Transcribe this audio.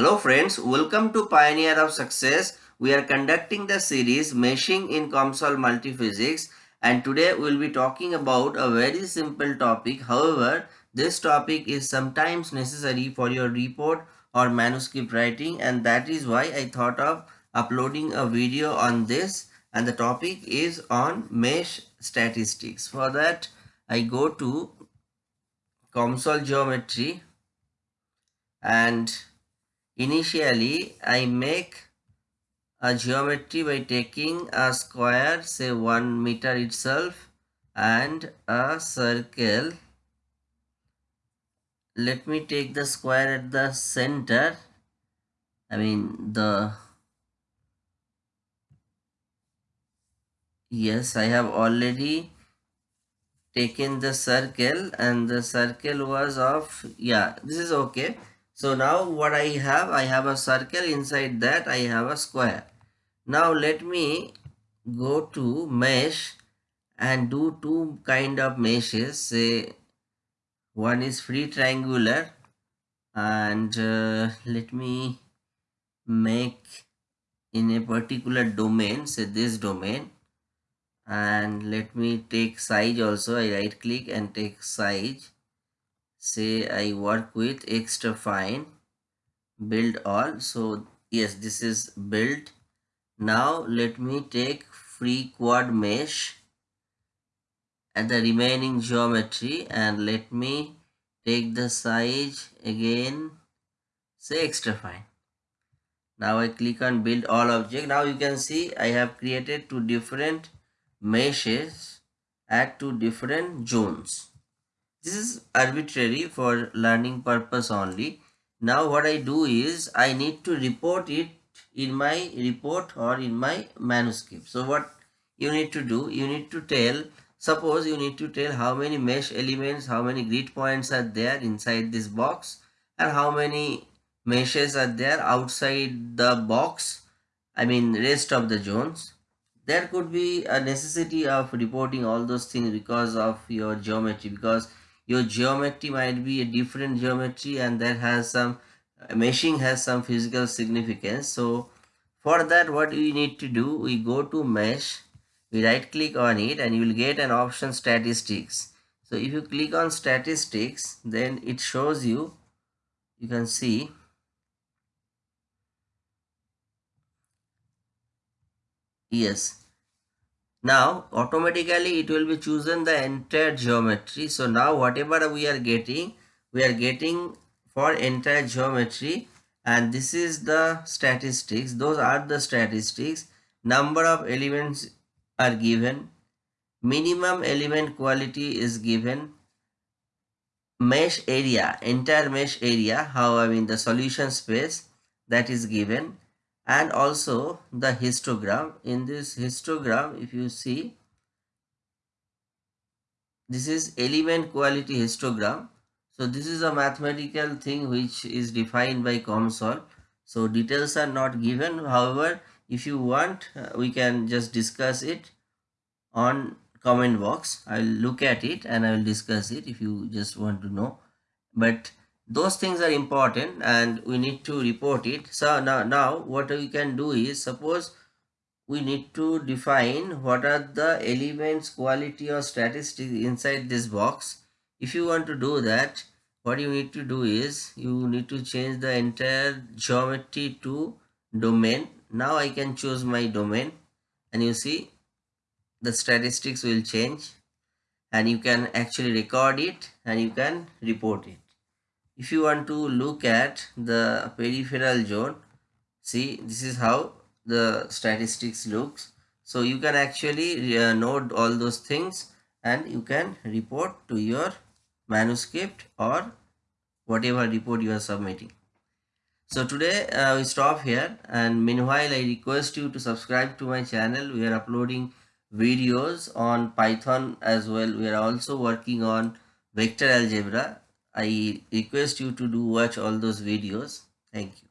Hello friends, welcome to Pioneer of Success. We are conducting the series Meshing in COMSOL Multiphysics and today we will be talking about a very simple topic. However, this topic is sometimes necessary for your report or manuscript writing and that is why I thought of uploading a video on this and the topic is on mesh statistics. For that, I go to COMSOL geometry and Initially, I make a geometry by taking a square, say 1 meter itself and a circle. Let me take the square at the center. I mean the yes I have already taken the circle and the circle was of yeah this is okay so now what I have, I have a circle inside that I have a square. Now let me go to mesh and do two kind of meshes. Say one is free triangular and uh, let me make in a particular domain, say this domain and let me take size also. I right click and take size say I work with extra fine build all. So yes this is built now let me take free quad mesh and the remaining geometry and let me take the size again say extra fine. Now I click on build all object. Now you can see I have created two different meshes at two different zones this is arbitrary for learning purpose only. Now what I do is I need to report it in my report or in my manuscript. So what you need to do, you need to tell, suppose you need to tell how many mesh elements, how many grid points are there inside this box and how many meshes are there outside the box, I mean rest of the zones there could be a necessity of reporting all those things because of your geometry because your geometry might be a different geometry and that has some uh, meshing has some physical significance. So for that what we need to do we go to mesh we right click on it and you will get an option statistics. So if you click on statistics then it shows you you can see yes now automatically it will be chosen the entire geometry. So now whatever we are getting, we are getting for entire geometry and this is the statistics. Those are the statistics. Number of elements are given. Minimum element quality is given. Mesh area, entire mesh area, how I mean the solution space that is given and also the histogram. In this histogram if you see this is element quality histogram. So this is a mathematical thing which is defined by COMSOL. So details are not given. However if you want uh, we can just discuss it on comment box. I'll look at it and i will discuss it if you just want to know. But those things are important and we need to report it. So now now what we can do is suppose we need to define what are the elements quality or statistics inside this box. If you want to do that what you need to do is you need to change the entire geometry to domain. Now i can choose my domain and you see the statistics will change and you can actually record it and you can report it if you want to look at the peripheral zone see this is how the statistics looks. So you can actually uh, note all those things and you can report to your manuscript or whatever report you are submitting. So today uh, we stop here and meanwhile i request you to subscribe to my channel. We are uploading videos on python as well. We are also working on vector algebra I request you to do watch all those videos. Thank you.